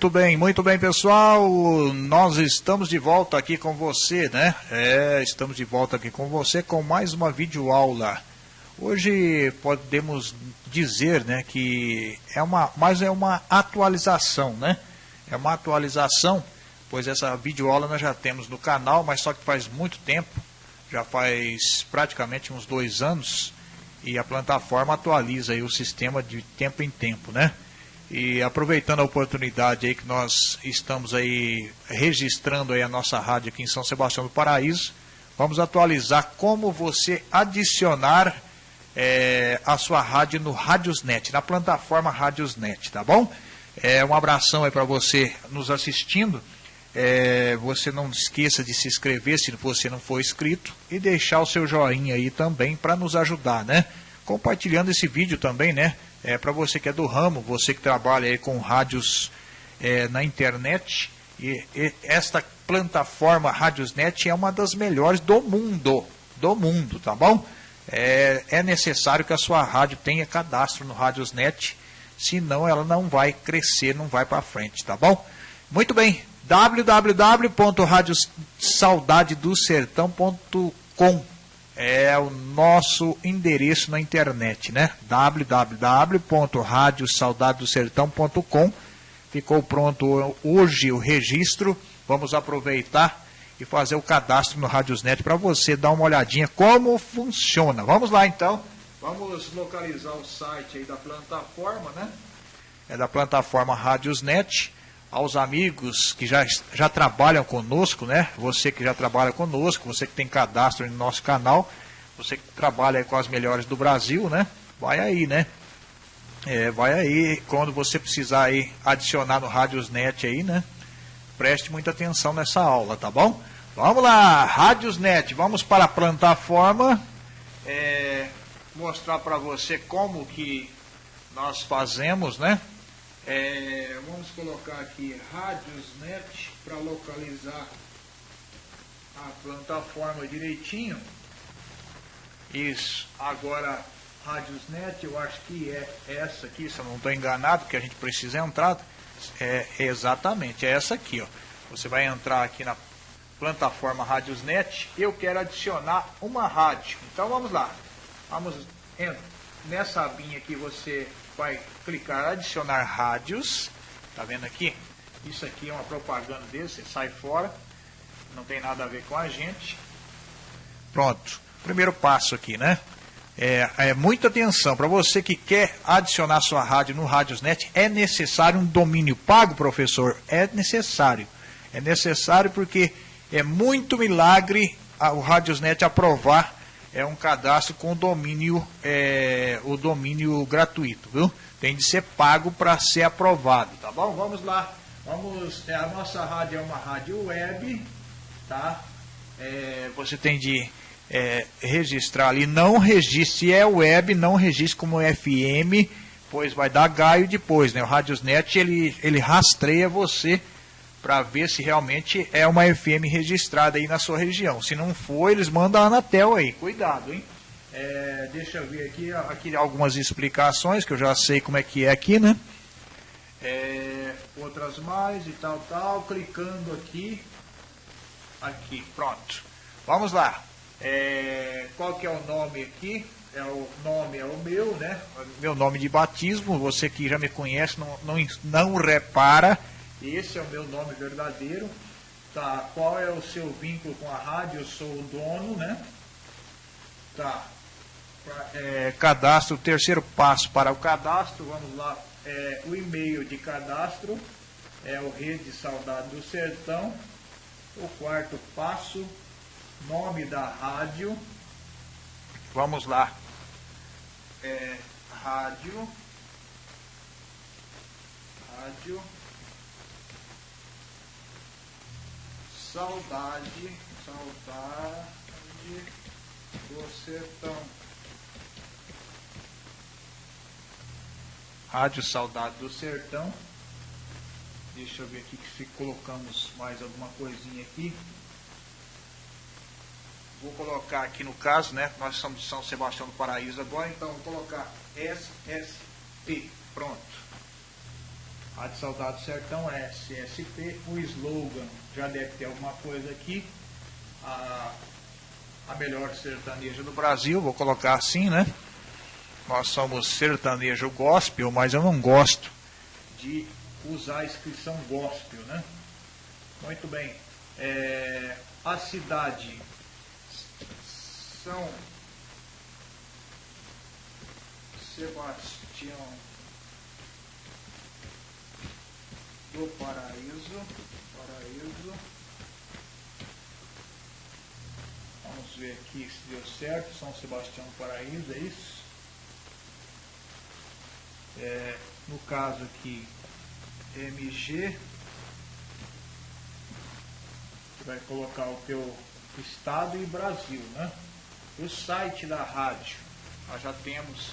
Muito bem, muito bem, pessoal. Nós estamos de volta aqui com você, né? É, estamos de volta aqui com você com mais uma videoaula. Hoje podemos dizer, né, que é uma, mas é uma atualização, né? É uma atualização, pois essa videoaula nós já temos no canal, mas só que faz muito tempo, já faz praticamente uns dois anos, e a plataforma atualiza aí o sistema de tempo em tempo, né? E aproveitando a oportunidade aí que nós estamos aí registrando aí a nossa rádio aqui em São Sebastião do Paraíso, vamos atualizar como você adicionar é, a sua rádio no Radiosnet, na plataforma Radiosnet, tá bom? É, um abração aí para você nos assistindo. É, você não esqueça de se inscrever se você não for inscrito e deixar o seu joinha aí também para nos ajudar, né? Compartilhando esse vídeo também, né? É, para você que é do ramo, você que trabalha aí com rádios é, na internet, e, e, esta plataforma Radiosnet é uma das melhores do mundo, do mundo, tá bom? É, é necessário que a sua rádio tenha cadastro no Radiosnet, senão ela não vai crescer, não vai para frente, tá bom? Muito bem, www.radiosaudadedosertão.com é o nosso endereço na internet, né? www.radiosaudadedosertão.com Ficou pronto hoje o registro. Vamos aproveitar e fazer o cadastro no Radiosnet para você dar uma olhadinha como funciona. Vamos lá então. Vamos localizar o site aí da plataforma, né? É da plataforma Radiosnet aos amigos que já, já trabalham conosco, né? Você que já trabalha conosco, você que tem cadastro no nosso canal, você que trabalha com as melhores do Brasil, né? Vai aí, né? É, vai aí, quando você precisar aí adicionar no Radiosnet aí, né? Preste muita atenção nessa aula, tá bom? Vamos lá, Radiosnet, vamos para a plataforma, é, mostrar para você como que nós fazemos, né? É, vamos colocar aqui Radiosnet para localizar a plataforma direitinho. Isso. Agora, Radiosnet, eu acho que é essa aqui, se eu não estou enganado, que a gente precisa entrar. É exatamente, é essa aqui, ó. Você vai entrar aqui na plataforma Radiosnet. Eu quero adicionar uma rádio. Então vamos lá. Vamos nessa abinha aqui você vai clicar adicionar rádios. Tá vendo aqui? Isso aqui é uma propaganda dele, você sai fora. Não tem nada a ver com a gente. Pronto. Primeiro passo aqui, né? É, é muita atenção. Para você que quer adicionar sua rádio no Radiosnet, é necessário um domínio pago, professor? É necessário. É necessário porque é muito milagre o Radiosnet aprovar é um cadastro com domínio, é, o domínio gratuito, viu? Tem de ser pago para ser aprovado, tá bom? Vamos lá. Vamos, é, a nossa rádio é uma rádio web, tá? É, você tem de é, registrar ali, não registre, se é web, não registre como FM, pois vai dar gaio depois, né? O Radiosnet, ele, ele rastreia você para ver se realmente é uma FM registrada aí na sua região. Se não for, eles mandam a Anatel aí. Cuidado, hein? É, deixa eu ver aqui, aqui algumas explicações que eu já sei como é que é aqui, né? É, outras mais e tal, tal. Clicando aqui. Aqui, pronto. Vamos lá. É, qual que é o nome aqui? É o nome é o meu, né? Meu nome de batismo. Você que já me conhece não, não, não repara esse é o meu nome verdadeiro. Tá, qual é o seu vínculo com a rádio? Eu sou o dono, né? Tá. É, cadastro, terceiro passo para o cadastro, vamos lá. É, o e-mail de cadastro é o Rede Saudade do Sertão. O quarto passo, nome da rádio. Vamos lá. É, rádio. Rádio. Saudade, saudade do sertão. Rádio Saudade do Sertão. Deixa eu ver aqui se colocamos mais alguma coisinha aqui. Vou colocar aqui no caso, né? Nós somos de São Sebastião do Paraíso agora, então vou colocar SSP. Pronto. Rádio Saudade Sertão SSP, o slogan já deve ter alguma coisa aqui. A, a melhor sertaneja do Brasil, vou colocar assim, né? Nós somos sertanejo gospel, mas eu não gosto de usar a inscrição gospel, né? Muito bem. É, a cidade São Sebastião do Paraíso. Paraíso. Vamos ver aqui se deu certo. São Sebastião do Paraíso, é isso? É, no caso aqui, MG. Você vai colocar o teu estado e Brasil, né? O site da rádio, nós já temos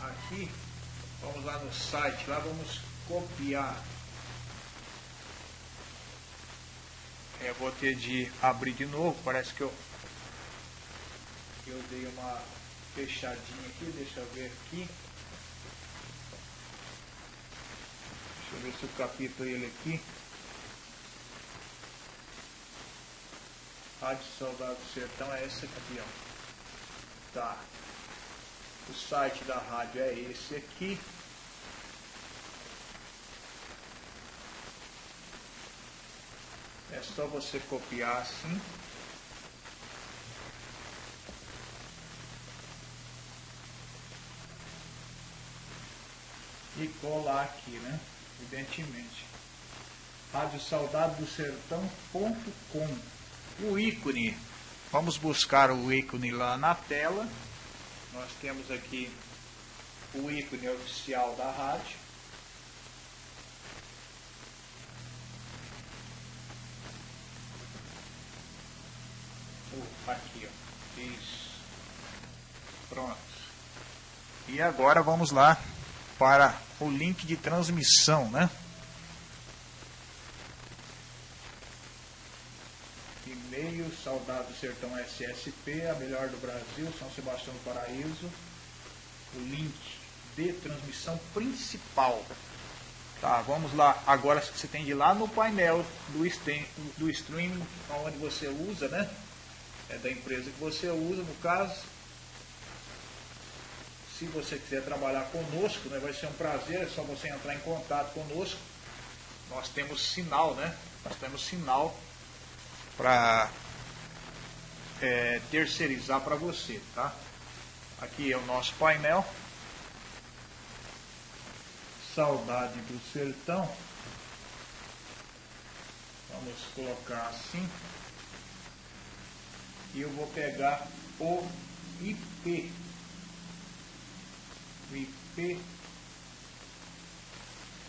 aqui. Vamos lá no site, lá vamos copiar Eu vou ter de abrir de novo, parece que eu, eu dei uma fechadinha aqui, deixa eu ver aqui. Deixa eu ver se eu capito ele aqui. Rádio Saudade do Sertão é esse aqui. Tá. O site da rádio é esse aqui. É só você copiar assim. E colar aqui, né? Evidentemente. Rádio Saudade do Sertão.com O ícone. Vamos buscar o ícone lá na tela. Nós temos aqui o ícone oficial da rádio. Aqui, ó. Isso. Pronto. E agora vamos lá para o link de transmissão, né? E-mail, Saudade do Sertão SSP, a melhor do Brasil, São Sebastião do Paraíso. O link de transmissão principal. Tá, vamos lá. Agora você tem de ir lá no painel do stream, do stream onde você usa, né? É da empresa que você usa, no caso. Se você quiser trabalhar conosco, né, vai ser um prazer, é só você entrar em contato conosco. Nós temos sinal, né? Nós temos sinal para é, terceirizar para você, tá? Aqui é o nosso painel. Saudade do sertão. Vamos colocar assim e eu vou pegar o IP. O IP.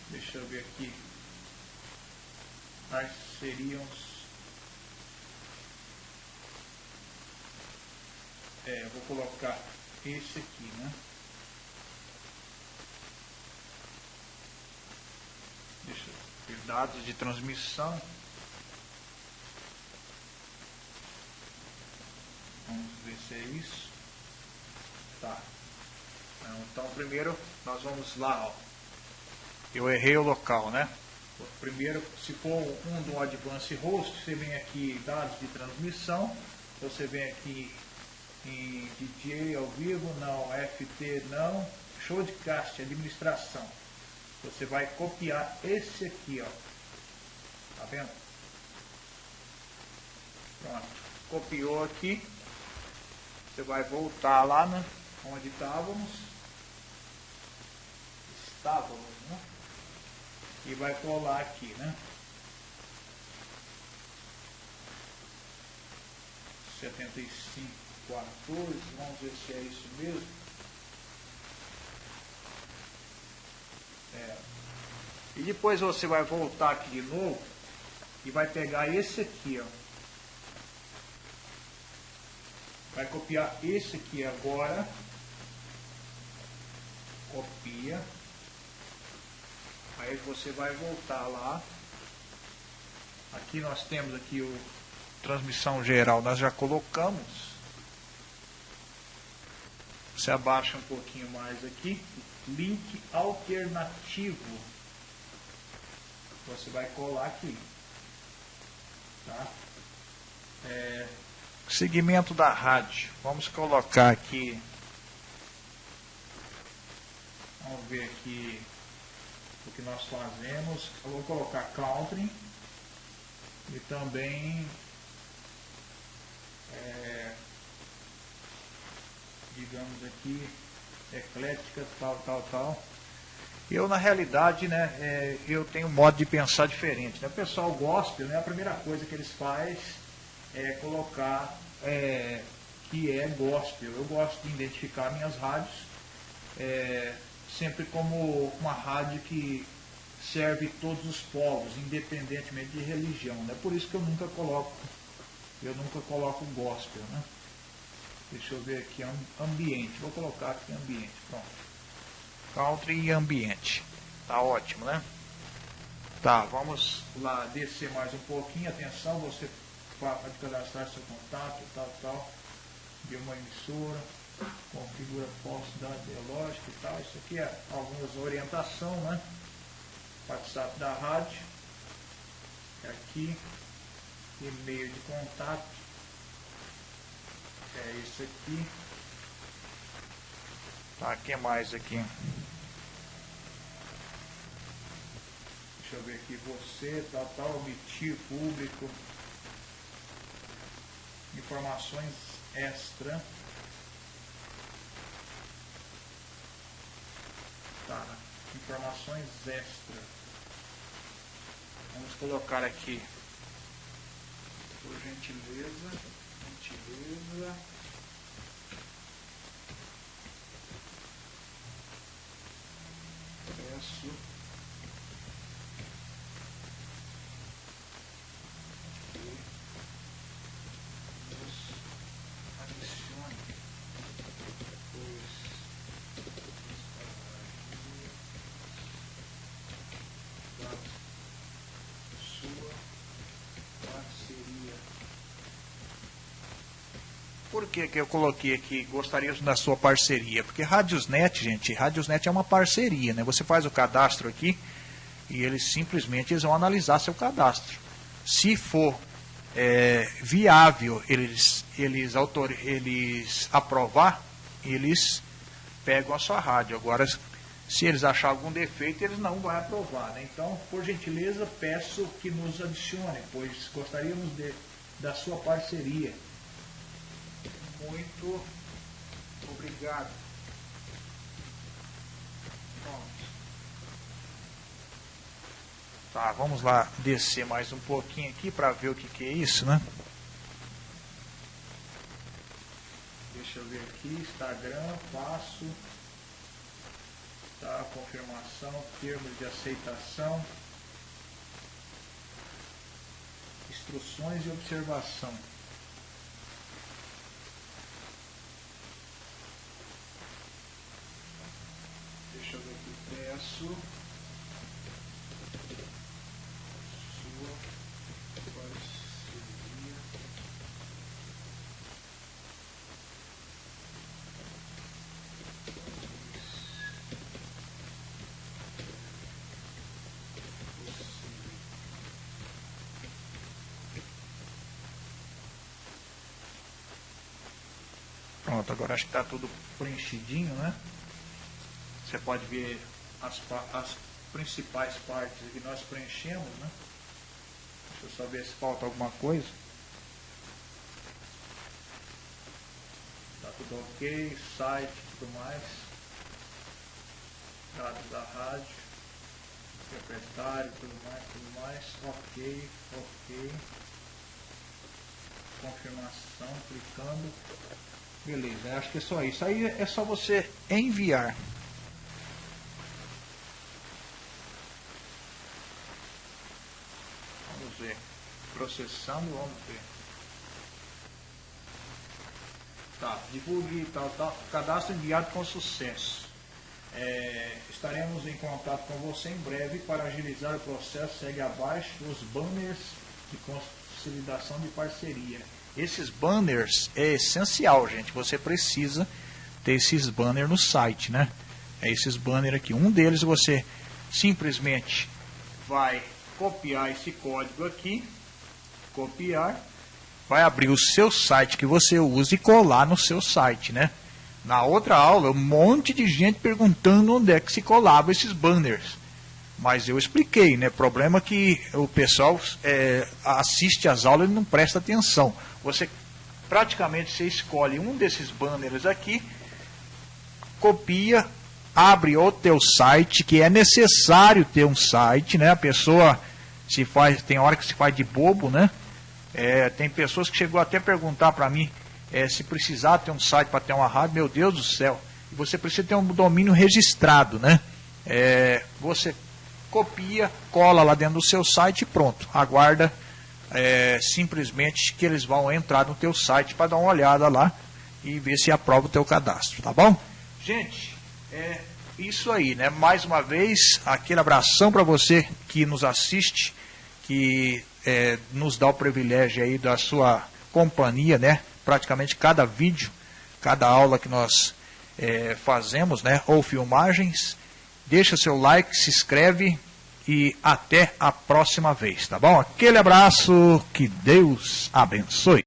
Deixa eu ver aqui. Quais seriam É, vou colocar esse aqui, né? Deixa eu ver dados de transmissão. Vamos ver se é isso. Tá. Então primeiro nós vamos lá, ó. Eu errei o local, né? Primeiro, se for um do Advance Host, você vem aqui dados de transmissão, você vem aqui em DJ ao vivo, não, FT não, showcast, administração. Você vai copiar esse aqui, ó. Tá vendo? Pronto. Copiou aqui. Você vai voltar lá né, onde estávamos. Estávamos, né? E vai colar aqui, né? Setenta e cinco, quatorze, vamos ver se é isso mesmo. É. E depois você vai voltar aqui de novo e vai pegar esse aqui, ó. Vai copiar esse aqui agora. Copia. Aí você vai voltar lá. Aqui nós temos aqui o transmissão geral, nós já colocamos. Você abaixa um pouquinho mais aqui. Link alternativo. você vai colar aqui. Tá? É, segmento da rádio. Vamos colocar aqui. Vamos ver aqui o que nós fazemos. Eu vou colocar country e também é, digamos aqui eclética, tal, tal, tal. Eu, na realidade, né, é, eu tenho um modo de pensar diferente. Né? O pessoal gospel, né, a primeira coisa que eles fazem é colocar é, que é gospel. Eu gosto de identificar minhas rádios é, sempre como uma rádio que serve todos os povos, independentemente de religião. É né? por isso que eu nunca coloco, eu nunca coloco gospel. Né? Deixa eu ver aqui, ambiente. Vou colocar aqui ambiente. Pronto country e ambiente. Tá ótimo, né? Tá, vamos lá descer mais um pouquinho. Atenção, você pode cadastrar seu contato, tal, tal, de uma emissora, configura posse da lógica e tal. Isso aqui é algumas orientação, né? WhatsApp da rádio. É aqui, e-mail de contato. É isso aqui. Tá, que mais aqui? Deixa eu ver aqui, você, tal, tal, omitir público, informações extra. Tá, informações extra. Vamos colocar aqui, por gentileza, gentileza. Peço Por que, que eu coloquei aqui, gostaria da sua parceria? Porque Radiosnet, gente, Radiosnet é uma parceria, né? Você faz o cadastro aqui e eles simplesmente eles vão analisar seu cadastro. Se for é, viável eles, eles, autor, eles aprovar, eles pegam a sua rádio. Agora, se eles achar algum defeito, eles não vão aprovar. Né? Então, por gentileza, peço que nos adicione, pois gostaríamos de, da sua parceria. Muito obrigado. Tá, vamos lá descer mais um pouquinho aqui para ver o que, que é isso, né? Deixa eu ver aqui, Instagram, passo, tá, confirmação, termos de aceitação, instruções e observação. Deixa eu ver aqui, peço. Sua parceria. Pronto, agora acho que está tudo preenchidinho, né? Você pode ver as, as principais partes que nós preenchemos, né? Deixa eu só ver se falta alguma coisa. Tá tudo ok, site e tudo mais. Dados da rádio, proprietário, tudo mais, tudo mais. Ok, ok. Confirmação, clicando. Beleza, acho que é só isso. Aí é só você enviar. Processando, vamos ver. Tá, divulgue tal, tal. Cadastro enviado com sucesso. É, estaremos em contato com você em breve para agilizar o processo. Segue abaixo os banners de consolidação de parceria. Esses banners é essencial, gente. Você precisa ter esses banners no site, né? É esses banners aqui. Um deles você simplesmente vai copiar esse código aqui, copiar, vai abrir o seu site que você usa e colar no seu site, né? Na outra aula, um monte de gente perguntando onde é que se colava esses banners. Mas eu expliquei, né? Problema que o pessoal é, assiste às aulas e não presta atenção. Você praticamente você escolhe um desses banners aqui, copia, abre o teu site, que é necessário ter um site, né? A pessoa se faz, tem hora que se faz de bobo, né? É, tem pessoas que chegou até a perguntar para mim é, se precisar ter um site para ter uma rádio, meu Deus do céu, você precisa ter um domínio registrado, né? É, você copia, cola lá dentro do seu site e pronto. Aguarda é, simplesmente que eles vão entrar no teu site para dar uma olhada lá e ver se aprova o teu cadastro, tá bom? Gente, é isso aí, né? Mais uma vez, aquele abração para você que nos assiste, que é, nos dá o privilégio aí da sua companhia, né? Praticamente cada vídeo, cada aula que nós é, fazemos, né? Ou filmagens. Deixa seu like, se inscreve e até a próxima vez, tá bom? Aquele abraço, que Deus abençoe.